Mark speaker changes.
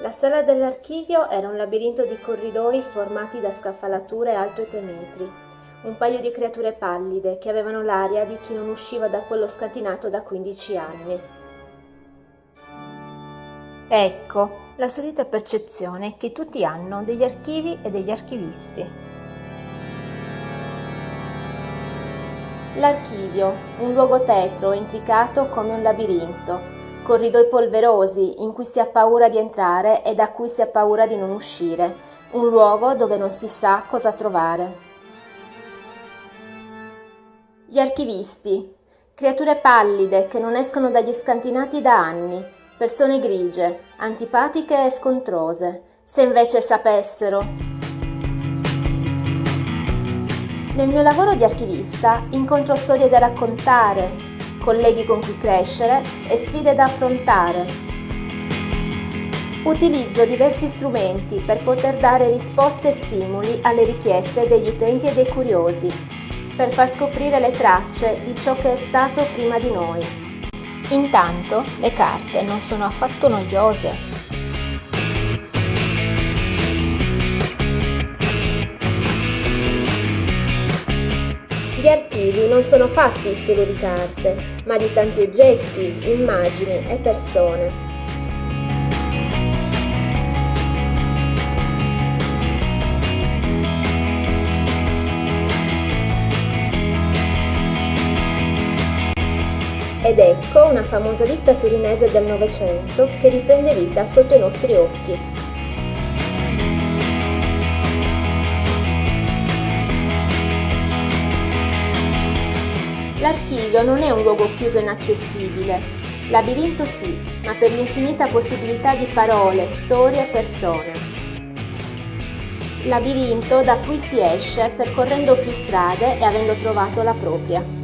Speaker 1: La sala dell'archivio era un labirinto di corridoi formati da scaffalature alte tre metri, un paio di creature pallide che avevano l'aria di chi non usciva da quello scantinato da 15 anni. Ecco, la solita percezione che tutti hanno degli archivi e degli archivisti. L'archivio, un luogo tetro e intricato come un labirinto, corridoi polverosi in cui si ha paura di entrare e da cui si ha paura di non uscire, un luogo dove non si sa cosa trovare. Gli archivisti, creature pallide che non escono dagli scantinati da anni, persone grigie, antipatiche e scontrose, se invece sapessero nel mio lavoro di archivista incontro storie da raccontare, colleghi con cui crescere e sfide da affrontare. Utilizzo diversi strumenti per poter dare risposte e stimoli alle richieste degli utenti e dei curiosi, per far scoprire le tracce di ciò che è stato prima di noi. Intanto le carte non sono affatto noiose. Gli archivi non sono fatti solo di carte, ma di tanti oggetti, immagini e persone. Ed ecco una famosa ditta torinese del Novecento che riprende vita sotto i nostri occhi. L'archivio non è un luogo chiuso e inaccessibile. Labirinto sì, ma per l'infinita possibilità di parole, storie e persone. Labirinto da cui si esce percorrendo più strade e avendo trovato la propria.